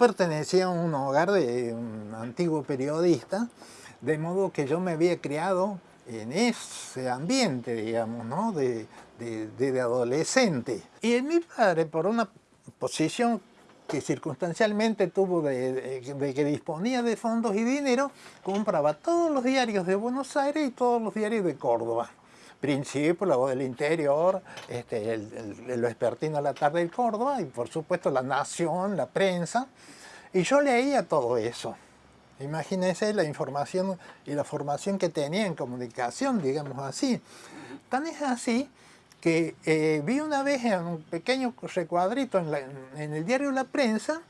Pertenecía a un hogar de un antiguo periodista, de modo que yo me había criado en ese ambiente, digamos, ¿no? de, de, adolescente. Y mi padre, por una posición que circunstancialmente tuvo de, que disponía de fondos y dinero, compraba todos los diarios de Buenos Aires y todos los diarios de Córdoba. Voz del Interior, este, el, el, a la tarde de Córdoba y por supuesto La Nación, la prensa. Y yo leía todo eso. Imagínense la información y la formación que tenía en comunicación, digamos así. Tan es así que eh, vi una vez en un pequeño recuadrito en, el diario La Prensa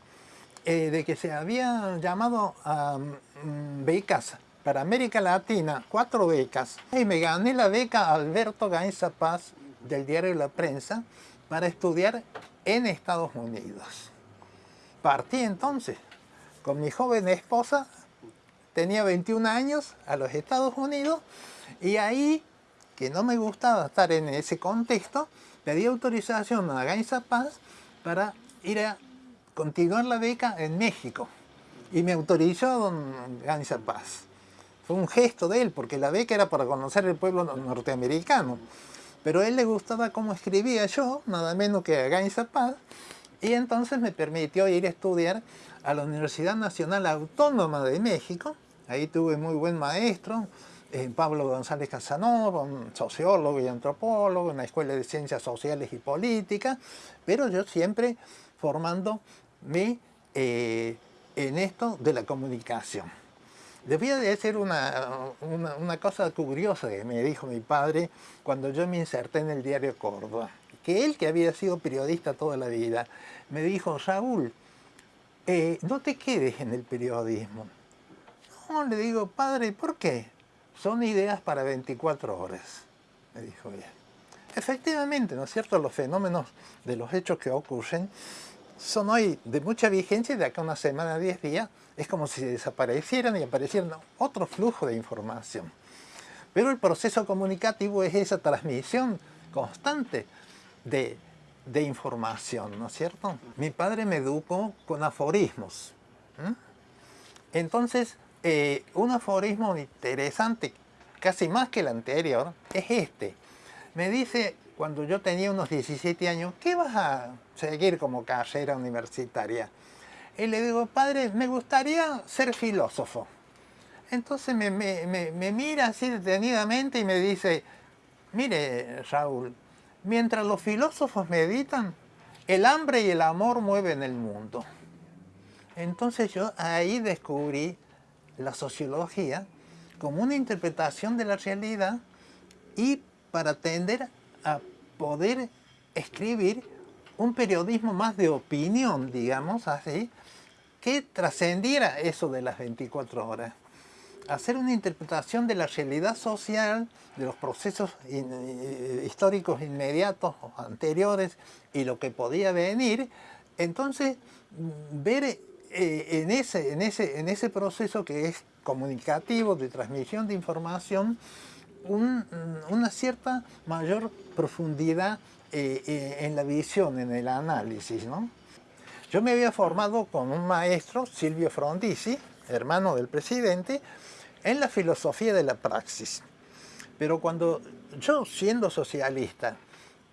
eh, de que se había llamado a mm, becas para América Latina, cuatro becas, y me gané la beca Alberto Gainza Paz del diario La Prensa para estudiar en Estados Unidos. Partí entonces con mi joven esposa, tenía 21 años, a los Estados Unidos, y ahí que no me gustaba estar en ese contexto, pedí autorización a Gainza Paz para ir a continuar la beca en México. Y me autorizó don Gainza Paz. Fue un gesto de él, porque la beca era para conocer el pueblo norteamericano. Pero a él le gustaba cómo escribía yo, nada menos que a Gainza Paz, y entonces me permitió ir a estudiar a la Universidad Nacional Autónoma de México. Ahí tuve muy buen maestro, eh, Pablo González Casanova, sociólogo y antropólogo en la Escuela de Ciencias Sociales y Políticas, pero yo siempre formándome eh, en esto de la comunicación. Debía de ser una, cosa curiosa que me dijo mi padre cuando yo me inserté en el diario Córdoba, que él que había sido periodista toda la vida, me dijo, Raúl, eh, no te quedes en el periodismo. No, le digo, padre, ¿por qué? son ideas para 24 horas, me dijo bien. Efectivamente, ¿no es cierto? Los fenómenos de los hechos que ocurren son hoy de mucha vigencia y de acá una semana, 10 días, es como si desaparecieran y aparecieran otro flujo de información. Pero el proceso comunicativo es esa transmisión constante de, información, ¿no es cierto? Mi padre me educó con aforismos. Entonces, eh, un aforismo interesante, casi más que el anterior, es este. Me dice, cuando yo tenía unos 17 años, ¿qué vas a seguir como carrera universitaria? Y le digo, padre, me gustaría ser filósofo. Entonces me, me mira así detenidamente y me dice, mire Raúl, mientras los filósofos meditan, el hambre y el amor mueven el mundo. Entonces yo ahí descubrí la sociología como una interpretación de la realidad y para tender a poder escribir un periodismo más de opinión, digamos así, que trascendiera eso de las 24 horas. Hacer una interpretación de la realidad social, de los procesos eh, históricos inmediatos o anteriores y lo que podía venir, entonces ver eh, en, ese, en, ese, en ese proceso que es comunicativo, de transmisión de información, una cierta mayor profundidad eh, en la visión, en el análisis. ¿no? Yo me había formado con un maestro, Silvio Frondizi, hermano del presidente, en la filosofía de la praxis. Pero cuando yo, siendo socialista,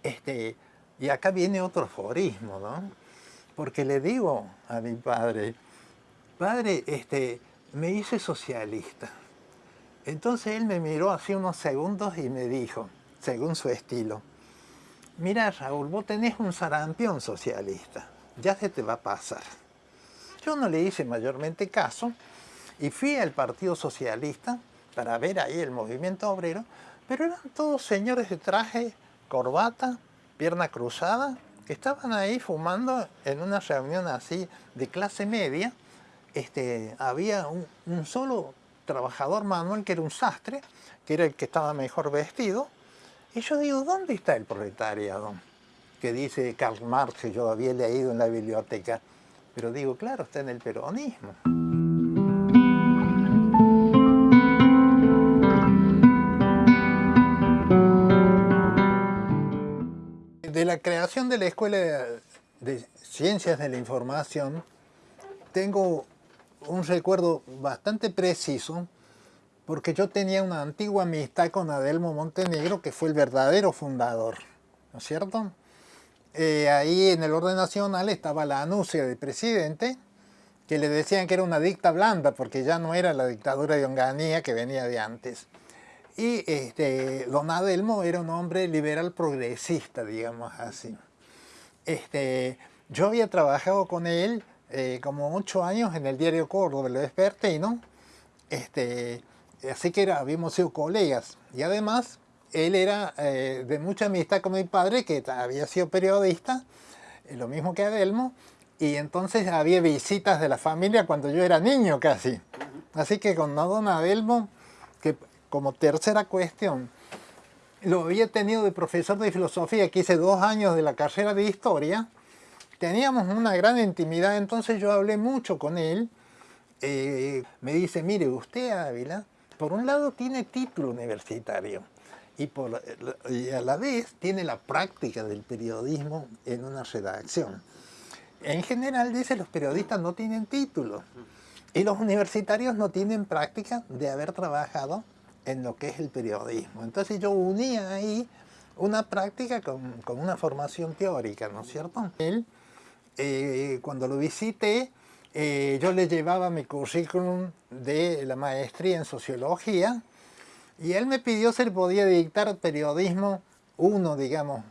este, y acá viene otro aforismo, ¿no? porque le digo a mi padre, padre, este, me hice socialista. Entonces él me miró así unos segundos y me dijo, según su estilo, mira Raúl, vos tenés un sarampión socialista, ya se te va a pasar. Yo no le hice mayormente caso y fui al Partido Socialista para ver ahí el movimiento obrero, pero eran todos señores de traje, corbata, pierna cruzada, que estaban ahí fumando en una reunión así de clase media. Este, había un, solo trabajador manual que era un sastre, que era el que estaba mejor vestido. Y yo digo, ¿dónde está el proletariado? Que dice Karl Marx, que yo había leído en la biblioteca. Pero digo, claro, está en el peronismo. de la creación de la Escuela de, Ciencias de la Información tengo un recuerdo bastante preciso porque yo tenía una antigua amistad con Adelmo Montenegro, que fue el verdadero fundador, ¿no es cierto? Eh, ahí en el orden nacional estaba la anuncia del presidente, que le decían que era una dicta blanda, porque ya no era la dictadura de Onganía que venía de antes. Y este, don Adelmo era un hombre liberal progresista, digamos así. Este, yo había trabajado con él eh, como ocho años en el diario Córdoba, el Vespertino, este, así que era, habíamos sido colegas. Y además, él era eh, de mucha amistad con mi padre, que había sido periodista, eh, lo mismo que Adelmo, y entonces había visitas de la familia cuando yo era niño casi. Así que con don Adelmo, que como tercera cuestión, lo había tenido de profesor de filosofía, que hice dos años de la carrera de historia, teníamos una gran intimidad, entonces yo hablé mucho con él, eh, me dice, mire, usted Ávila, por un lado tiene título universitario y, por, y a la vez tiene la práctica del periodismo en una redacción. En general dice los periodistas no tienen título y los universitarios no tienen práctica de haber trabajado en lo que es el periodismo. Entonces yo unía ahí una práctica con, con una formación teórica, ¿no es cierto? Él, eh, cuando lo visité, eh, yo le llevaba mi currículum de la maestría en sociología y él me pidió si podía dictar periodismo uno, digamos,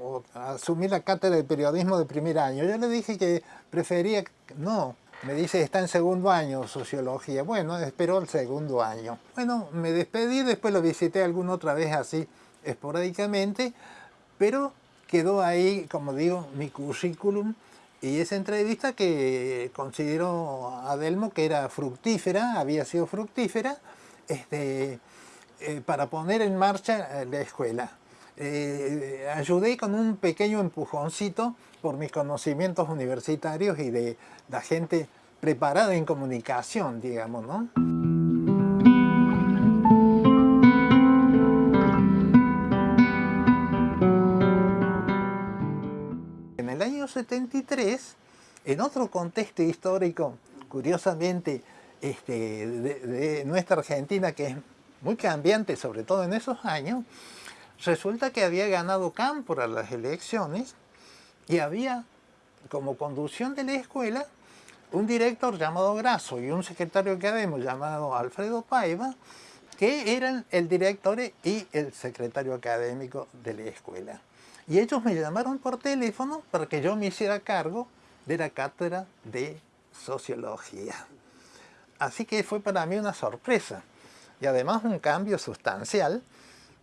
o asumir la cátedra de periodismo de primer año. Yo le dije que prefería, no, me dice está en segundo año sociología. Bueno, esperó el segundo año. Bueno, me despedí, después lo visité alguna otra vez así esporádicamente, pero quedó ahí, como digo, mi currículum y esa entrevista que consideró Adelmo que era fructífera, había sido fructífera, este, eh, para poner en marcha eh, la escuela. Eh, ayudé con un pequeño empujoncito por mis conocimientos universitarios y de la gente preparada en comunicación, digamos, ¿no? En el año 73, en otro contexto histórico, curiosamente, este, de nuestra Argentina, que es muy cambiante, sobre todo en esos años, resulta que había ganado Cámpora las elecciones y había como conducción de la escuela un director llamado Grasso y un secretario académico llamado Alfredo Paiva, que eran el director y el secretario académico de la escuela. Y ellos me llamaron por teléfono para que yo me hiciera cargo de la cátedra de Sociología. Así que fue para mí una sorpresa y además un cambio sustancial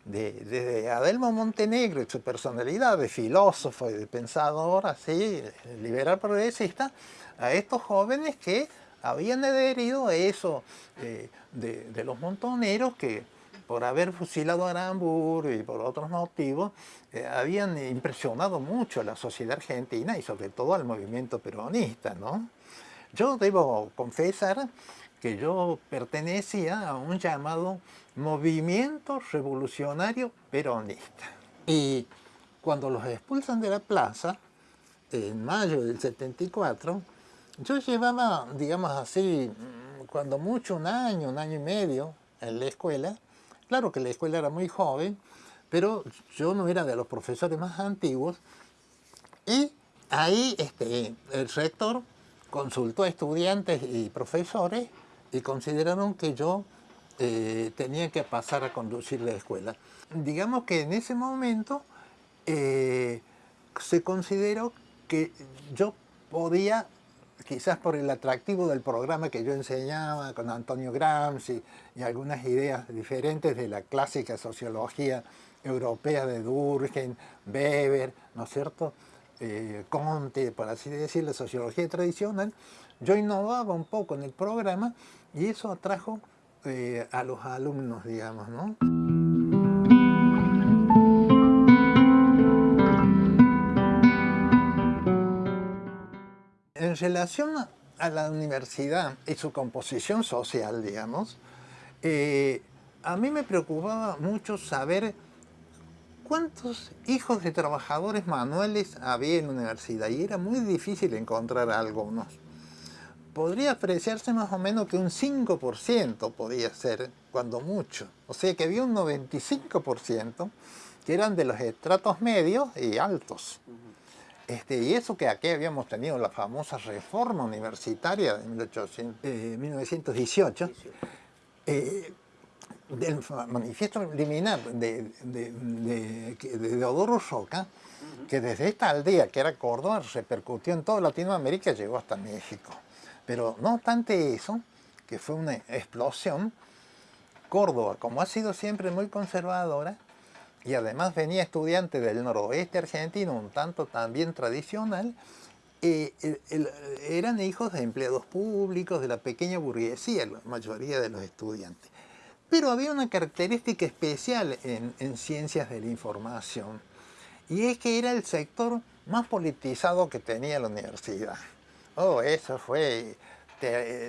de, Adelmo Montenegro y su personalidad de filósofo y de pensador así, liberal progresista, a estos jóvenes que habían adherido a eso eh, de, los montoneros que por haber fusilado a Aramburu y por otros motivos, eh, habían impresionado mucho a la sociedad argentina y sobre todo al movimiento peronista. ¿no? Yo debo confesar que yo pertenecía a un llamado movimiento revolucionario peronista. Y cuando los expulsan de la plaza, en mayo del 74, yo llevaba, digamos así, cuando mucho un año, un año y medio en la escuela. Claro que la escuela era muy joven, pero yo no era de los profesores más antiguos. Y ahí este, el rector consultó a estudiantes y profesores y consideraron que yo eh, tenía que pasar a conducir la escuela. Digamos que en ese momento eh, se consideró que yo podía, quizás por el atractivo del programa que yo enseñaba con Antonio Gramsci y algunas ideas diferentes de la clásica sociología europea de Durkheim, Weber, ¿no es cierto?, eh, Conte, por así decir, la sociología tradicional, yo innovaba un poco en el programa y eso atrajo eh, a los alumnos, digamos, ¿no? En relación a la universidad y su composición social, digamos, eh, a mí me preocupaba mucho saber cuántos hijos de trabajadores manuales había en la universidad y era muy difícil encontrar algunos podría apreciarse más o menos que un 5% podía ser, cuando mucho. O sea que había un 95% que eran de los estratos medios y altos. Este, y eso que aquí habíamos tenido la famosa reforma universitaria de 1918, eh, del manifiesto liminar de, de, de, de Deodoro Roca, que desde esta aldea, que era Córdoba, repercutió en toda Latinoamérica y llegó hasta México. Pero no obstante eso, que fue una explosión, Córdoba, como ha sido siempre muy conservadora, y además venía estudiante del noroeste argentino, un tanto también tradicional, eh, eran hijos de empleados públicos, de la pequeña burguesía, la mayoría de los estudiantes. Pero había una característica especial en, en ciencias de la información, y es que era el sector más politizado que tenía la universidad. Oh, eso fue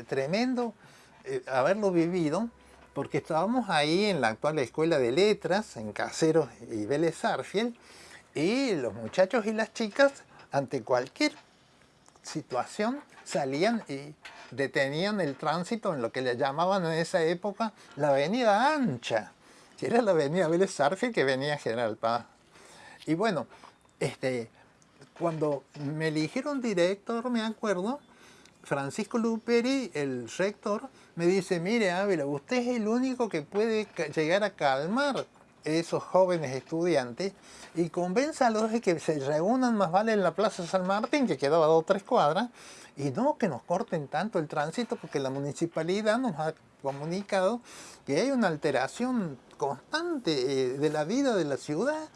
tremendo eh, haberlo vivido, porque estábamos ahí en la actual Escuela de Letras, en Caseros y Vélez Arfiel, y los muchachos y las chicas, ante cualquier situación, salían y detenían el tránsito en lo que le llamaban en esa época la avenida ancha, que era la avenida Vélez Arfiel que venía a General Paz. Y bueno, este, cuando me eligieron director, me acuerdo, Francisco Luperi, el rector, me dice, mire Ávila, usted es el único que puede llegar a calmar esos jóvenes estudiantes y convénzalos de que se reúnan más vale en la Plaza San Martín, que quedaba dos o tres cuadras, y no que nos corten tanto el tránsito, porque la municipalidad nos ha comunicado que hay una alteración constante eh, de la vida de la ciudad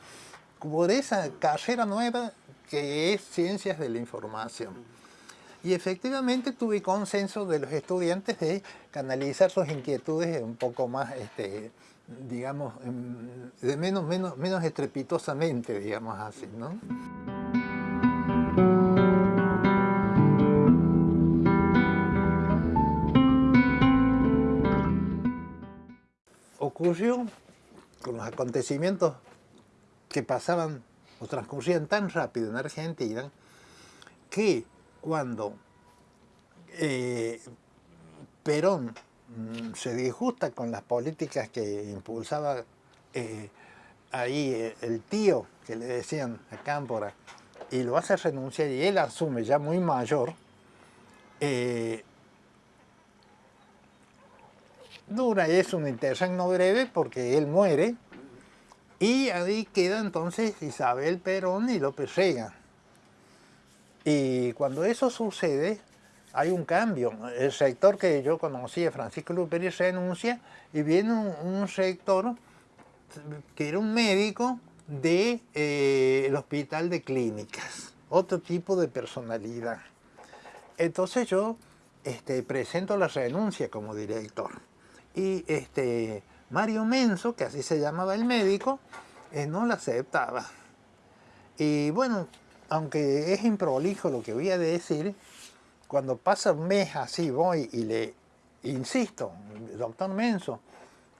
por esa carrera nueva que es Ciencias de la Información. Y efectivamente tuve consenso de los estudiantes de canalizar sus inquietudes un poco más, este, digamos, de menos, menos, menos estrepitosamente, digamos así, ¿no? Ocurrió con los acontecimientos que pasaban o transcurrían tan rápido en Argentina que cuando eh, Perón mm, se disgusta con las políticas que impulsaba eh, ahí eh, el tío que le decían a Cámpora y lo hace renunciar y él asume ya muy mayor dura es un interregno breve porque él muere y ahí queda entonces Isabel Perón y López Rega. Y cuando eso sucede, hay un cambio. El sector que yo conocía, Francisco Luperi, renuncia y viene un, sector que era un médico del de, eh, hospital de clínicas, otro tipo de personalidad. Entonces yo este, presento la renuncia como director. Y este, Mario Menso, que así se llamaba el médico, eh, no la aceptaba. Y bueno, aunque es improlijo lo que voy a decir, cuando pasa un mes así voy y le insisto, doctor Menso,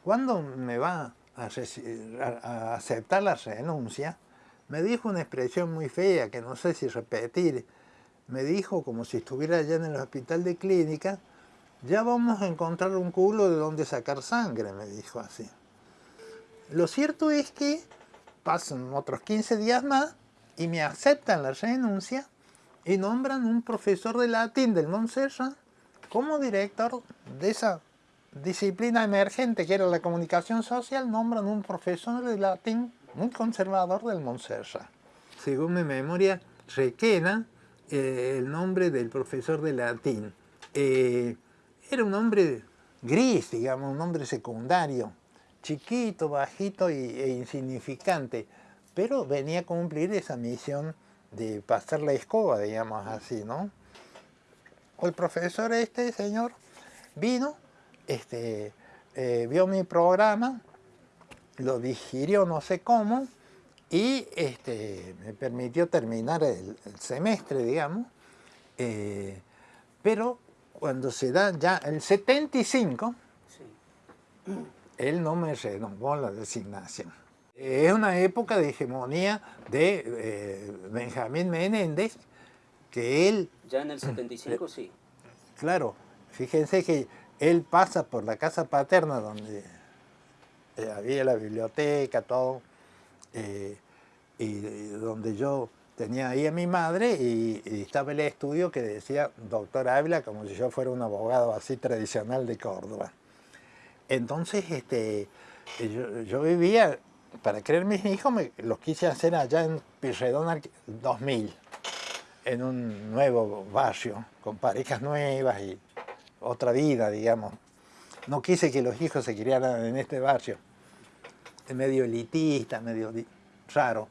¿cuándo me va a, aceptar la renuncia? Me dijo una expresión muy fea que no sé si repetir. Me dijo como si estuviera allá en el hospital de clínica, ya vamos a encontrar un culo de donde sacar sangre, me dijo así. Lo cierto es que pasan otros 15 días más y me aceptan la renuncia y nombran un profesor de latín del Montserrat como director de esa disciplina emergente que era la comunicación social, nombran un profesor de latín muy conservador del Montserrat. Según mi memoria, Requena eh, el nombre del profesor de latín. Eh, era un hombre gris, digamos, un hombre secundario, chiquito, bajito e insignificante, pero venía a cumplir esa misión de pasar la escoba, digamos así, ¿no? El profesor este señor vino, este, eh, vio mi programa, lo digirió no sé cómo, y este, me permitió terminar el, semestre, digamos, eh, pero cuando se da ya el 75, él no me renovó la designación. Es una época de hegemonía de eh, Benjamín Menéndez, que él... Ya en el 75 sí. claro, fíjense que él pasa por la casa paterna donde eh, había la biblioteca, todo, eh, y, donde yo tenía ahí a mi madre y, estaba el estudio que decía doctor Ávila como si yo fuera un abogado así tradicional de Córdoba. Entonces este, yo, vivía, para creer mis hijos, me, los quise hacer allá en Pirredón 2000, en un nuevo barrio, con parejas nuevas y otra vida, digamos. No quise que los hijos se criaran en este barrio, medio elitista, medio raro.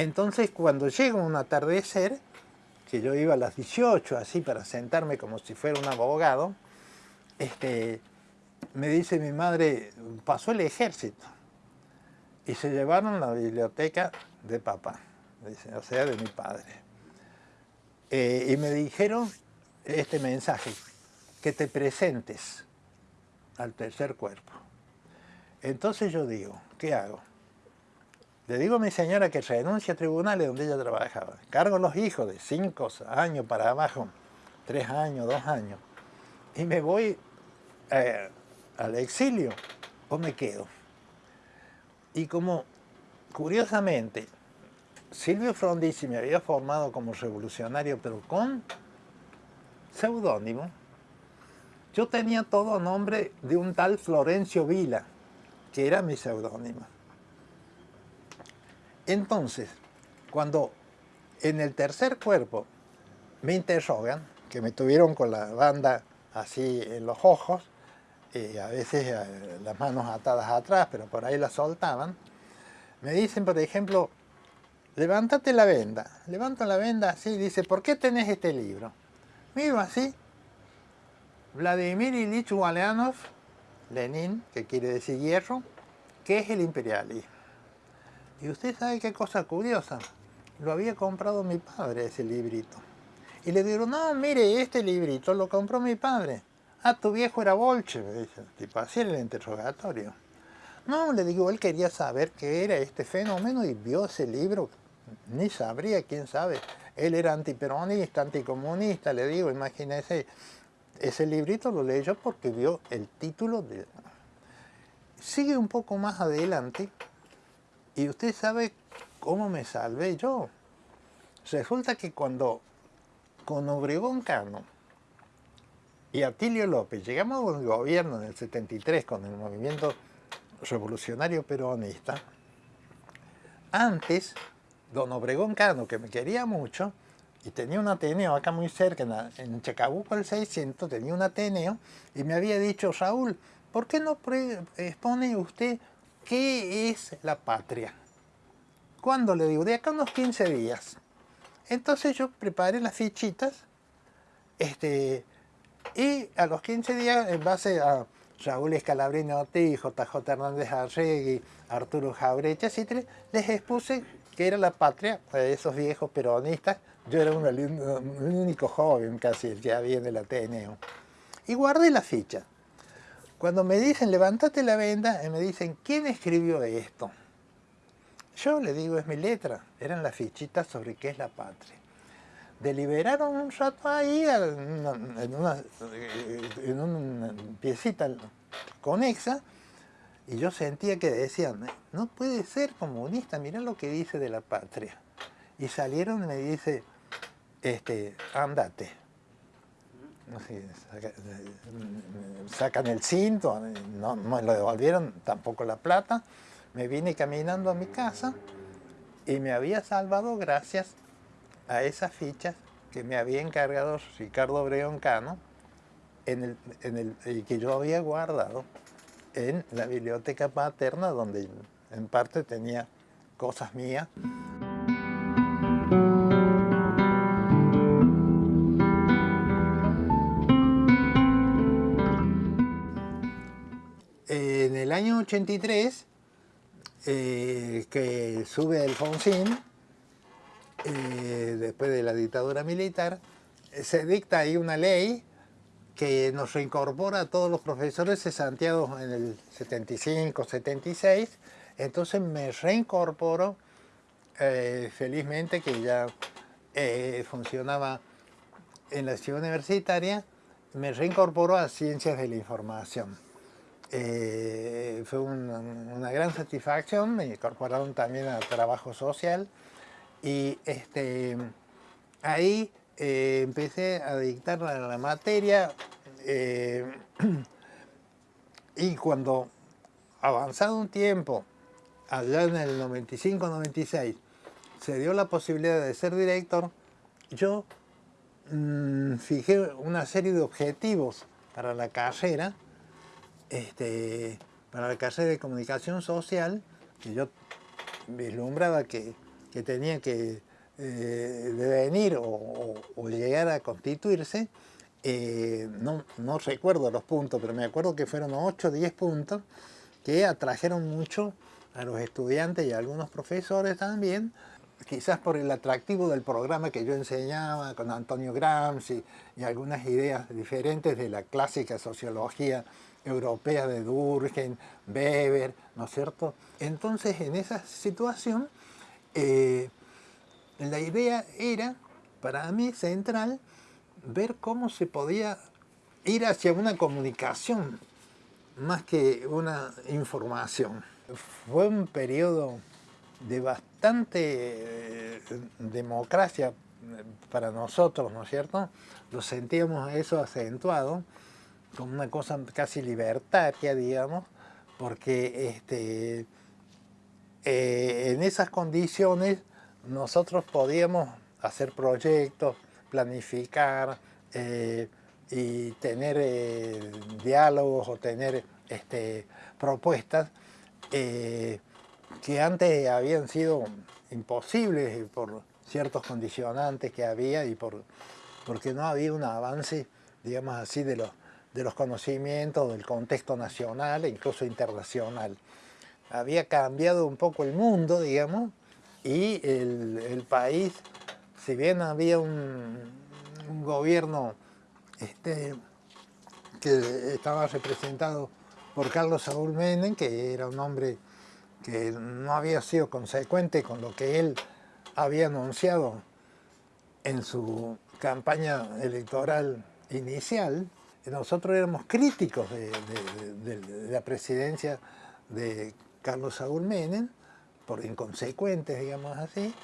Entonces, cuando llega un atardecer, que yo iba a las 18, así, para sentarme como si fuera un abogado, este, me dice mi madre, pasó el ejército, y se llevaron la biblioteca de papá, o sea, de mi padre. Eh, y me dijeron este mensaje, que te presentes al tercer cuerpo. Entonces yo digo, ¿qué hago? Le digo a mi señora que renuncie a tribunales donde ella trabajaba. Cargo los hijos de cinco años para abajo, tres años, dos años, y me voy eh, al exilio o me quedo. Y como, curiosamente, Silvio Frondizi me había formado como revolucionario, pero con seudónimo, yo tenía todo nombre de un tal Florencio Vila, que era mi seudónimo. Entonces, cuando en el tercer cuerpo me interrogan, que me tuvieron con la banda así en los ojos, y a veces eh, las manos atadas atrás, pero por ahí las soltaban, me dicen, por ejemplo, levántate la venda. Levanto la venda así, dice, ¿por qué tenés este libro? Miro así, Vladimir Ilich Ulyanov, Lenin, que quiere decir hierro, ¿qué es el imperialismo? Y usted sabe qué cosa curiosa, lo había comprado mi padre ese librito. Y le digo, no, mire, este librito lo compró mi padre. Ah, tu viejo era bolche, me dice, tipo así el interrogatorio. No, le digo, él quería saber qué era este fenómeno y vio ese libro, ni sabría, quién sabe. Él era antiperonista, anticomunista, le digo, imagínese, ese librito lo leyó porque vio el título de... Sigue un poco más adelante y usted sabe cómo me salvé yo. Resulta que cuando con Obregón Cano y Atilio López llegamos al gobierno en el 73 con el movimiento revolucionario peronista, antes, don Obregón Cano, que me quería mucho, y tenía un Ateneo acá muy cerca, en, Chacabuco el 600, tenía un Ateneo, y me había dicho, Raúl, ¿por qué no expone usted qué es la patria? ¿Cuándo le digo? De acá unos 15 días. Entonces yo preparé las fichitas, este, y a los 15 días, en base a Raúl Escalabrini Ortiz, JJ Hernández Arregui, Arturo Jaurecha, etc., les expuse que era la patria de esos viejos peronistas yo era un, único joven casi que había en el Ateneo. Y guardé la ficha. Cuando me dicen, levántate la venda, y me dicen, ¿quién escribió esto? Yo le digo, es mi letra. Eran las fichitas sobre qué es la patria. Deliberaron un rato ahí, en una, en una piecita conexa, y yo sentía que decían, no puede ser comunista, mirá lo que dice de la patria. Y salieron y me dice, este, andate. Sacan el cinto, no, me lo devolvieron tampoco la plata, me vine caminando a mi casa y me había salvado gracias a esas fichas que me había encargado Ricardo Breón Cano en el, y que yo había guardado en la biblioteca paterna donde en parte tenía cosas mías. Año 83, eh, que sube Alfonsín, eh, después de la dictadura militar, se dicta ahí una ley que nos reincorpora a todos los profesores de Santiago en el 75, 76, entonces me reincorporo eh, felizmente que ya funcionaba en la ciudad universitaria me reincorporó a Ciencias de la Información. Eh, fue una, gran satisfacción, me incorporaron también a Trabajo Social y este, ahí eh, empecé a dictar la, materia eh, y cuando avanzado un tiempo, allá en el 95-96, se dio la posibilidad de ser director, yo mm, fijé una serie de objetivos para la carrera, este, para la carrera de comunicación social, que yo vislumbraba que, tenía que eh, devenir o, llegar a constituirse, eh, no, no, recuerdo los puntos, pero me acuerdo que fueron 8 o 10 puntos que atrajeron mucho a los estudiantes y a algunos profesores también quizás por el atractivo del programa que yo enseñaba con Antonio Gramsci y algunas ideas diferentes de la clásica sociología europea de Durkheim, Weber, ¿no es cierto? Entonces, en esa situación, eh, la idea era, para mí, central, ver cómo se podía ir hacia una comunicación más que una información. Fue un periodo de bastante eh, democracia para nosotros, ¿no es cierto? Lo sentíamos eso acentuado, como una cosa casi libertaria, digamos, porque este, eh, en esas condiciones nosotros podíamos hacer proyectos, planificar eh, y tener diálogos o tener este, propuestas que antes habían sido imposibles por ciertos condicionantes que había y por, porque no había un avance, digamos así, de los, de los conocimientos del contexto nacional e incluso internacional. Había cambiado un poco el mundo, digamos, y el, país, si bien había un, gobierno este, que estaba representado por Carlos Saúl Menem, que era un hombre que no había sido consecuente con lo que él había anunciado en su campaña electoral inicial, nosotros éramos críticos de, la presidencia de Carlos Saúl Menem, por inconsecuentes, digamos así,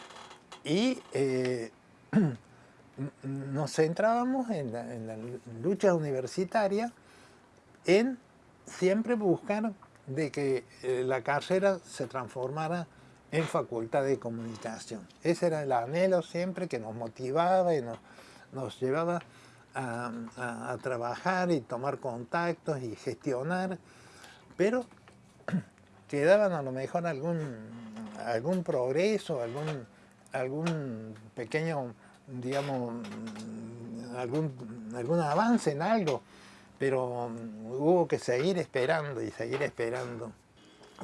y eh, nos centrábamos en la, en la lucha universitaria en siempre buscar de que eh, la carrera se transformara en facultad de comunicación. Ese era el anhelo siempre que nos motivaba y nos, llevaba a, trabajar y tomar contactos y gestionar, pero quedaban a lo mejor algún, algún progreso, algún, algún pequeño, digamos, algún, algún avance en algo pero hubo que seguir esperando y seguir esperando.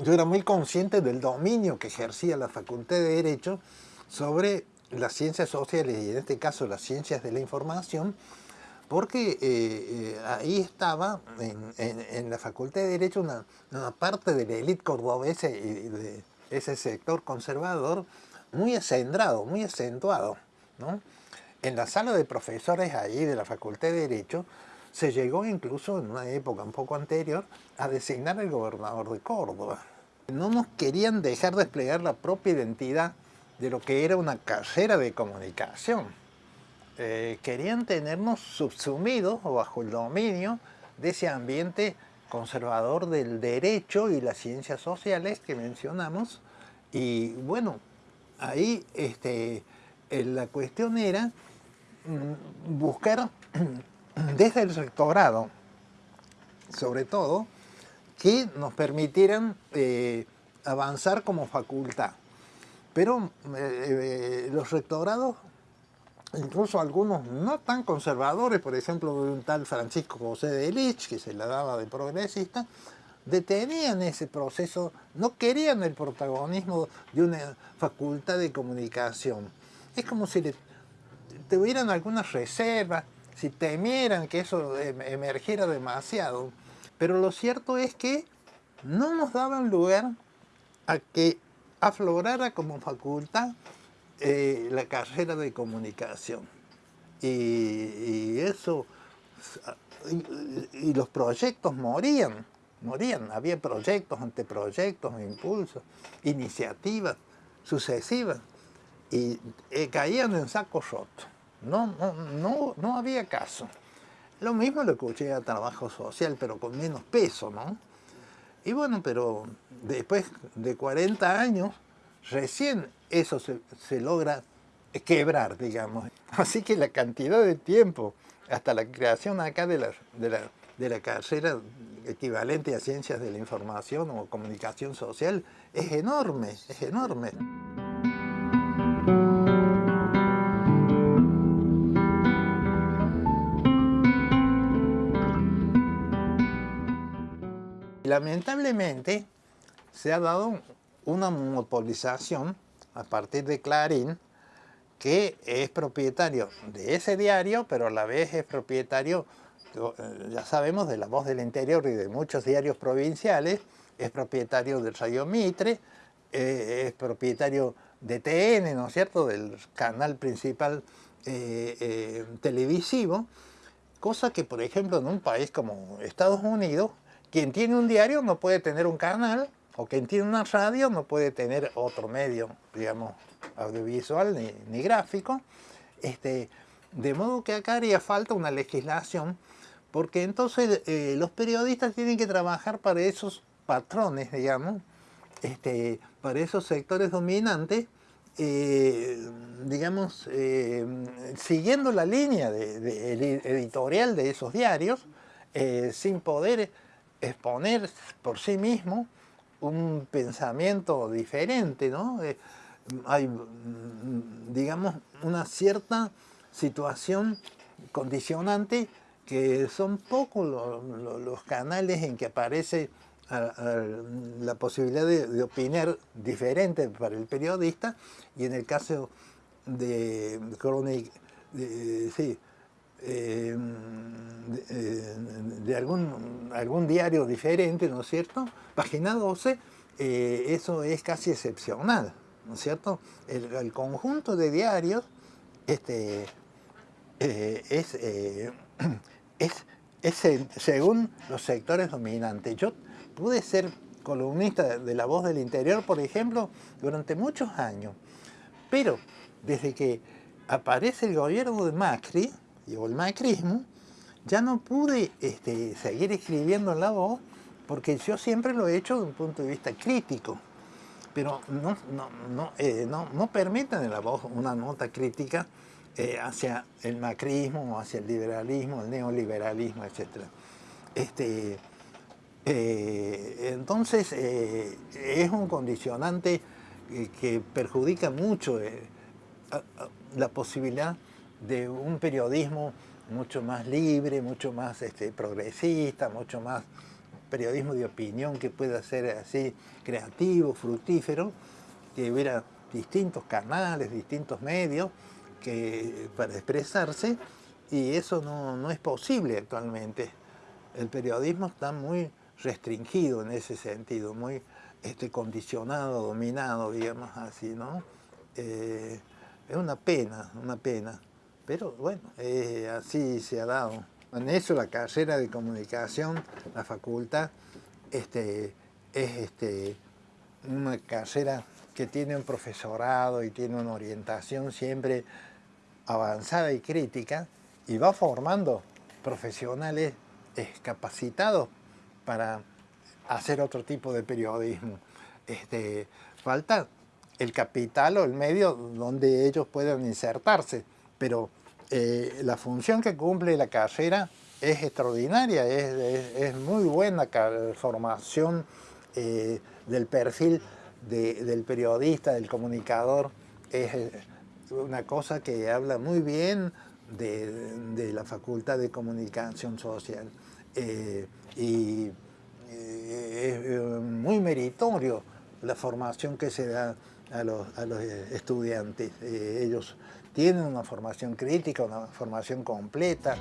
Yo era muy consciente del dominio que ejercía la Facultad de Derecho sobre las ciencias sociales y en este caso las ciencias de la información, porque eh, eh, ahí estaba en, la Facultad de Derecho una, parte de la élite cordobesa y de ese sector conservador muy acendrado, muy acentuado. En la sala de profesores ahí de la Facultad de Derecho se llegó incluso en una época un poco anterior a designar al gobernador de Córdoba. No nos querían dejar desplegar la propia identidad de lo que era una carrera de comunicación. Eh, querían tenernos subsumidos o bajo el dominio de ese ambiente conservador del derecho y las ciencias sociales que mencionamos. Y bueno, ahí este, eh, la cuestión era mm, buscar desde el rectorado, sobre todo, que nos permitieran eh, avanzar como facultad. Pero los rectorados, incluso algunos no tan conservadores, por ejemplo, un tal Francisco José de Lich, que se la daba de progresista, detenían ese proceso, no querían el protagonismo de una facultad de comunicación. Es como si le, tuvieran algunas reservas, si temieran que eso em, emergiera demasiado. Pero lo cierto es que no nos daban lugar a que aflorara como facultad eh, la carrera de comunicación. Y, eso y, los proyectos morían, morían. Había proyectos, anteproyectos, impulsos, iniciativas sucesivas y eh, caían en saco roto. No, no, no, no había caso. Lo mismo lo escuché a trabajo social, pero con menos peso, ¿no? Y bueno, pero después de 40 años, recién eso se, se logra quebrar, digamos. Así que la cantidad de tiempo hasta la creación acá de la, de la, de la carrera equivalente a ciencias de la información o comunicación social es enorme, es enorme. Lamentablemente se ha dado una monopolización a partir de Clarín que es propietario de ese diario, pero a la vez es propietario, eh, ya sabemos, de La Voz del Interior y de muchos diarios provinciales, es propietario del Radio Mitre, eh, es propietario de TN, ¿no es cierto?, del canal principal eh, televisivo, cosa que, por ejemplo, en un país como Estados Unidos, quien tiene un diario no puede tener un canal, o quien tiene una radio no puede tener otro medio, digamos, audiovisual ni, gráfico, este, de modo que acá haría falta una legislación, porque entonces eh, los periodistas tienen que trabajar para esos patrones, digamos, este, para esos sectores dominantes, eh, digamos, eh, siguiendo la línea de, editorial de esos diarios, sin poder exponer por sí mismo un pensamiento diferente, ¿no? hay, mm, digamos, una cierta situación condicionante que son pocos los canales en que aparece la posibilidad de, opinar diferente para el periodista y en el caso de Chronic, sí, eh, eh, de, algún, algún diario diferente, ¿no es cierto? Página 12, eh, eso es casi excepcional. ¿no es cierto? El, conjunto de diarios este, eh, es, eh, es, según los sectores dominantes. Yo pude ser columnista de La Voz del Interior, por ejemplo, durante muchos años, pero desde que aparece el gobierno de Macri, o el macrismo, ya no pude este, seguir escribiendo en La Voz, porque yo siempre lo he hecho desde un punto de vista crítico pero no, no, no, eh, no permiten en la voz una nota crítica eh, hacia el macrismo, hacia el liberalismo, el neoliberalismo, etc. Este, eh, entonces es un condicionante que perjudica mucho la posibilidad de un periodismo mucho más libre, mucho más este, progresista, mucho más periodismo de opinión que pueda ser así creativo, fructífero, que hubiera distintos canales, distintos medios que, para expresarse y eso no, es posible actualmente. El periodismo está muy restringido en ese sentido, muy este, condicionado, dominado, digamos así, ¿no? Eh, es una pena, una pena, pero bueno, eh, así se ha dado. En eso la carrera de comunicación, la facultad, este, es este, una carrera que tiene un profesorado y tiene una orientación siempre avanzada y crítica y va formando profesionales capacitados para hacer otro tipo de periodismo. Este, falta el capital o el medio donde ellos puedan insertarse, pero eh, la función que cumple la carrera es extraordinaria, es, muy buena formación eh, del perfil del periodista, del comunicador, es eh, una cosa que habla muy bien de, la Facultad de Comunicación Social y es muy meritorio la formación que se da a los, a los estudiantes. ellos tienen una formación crítica, una formación completa.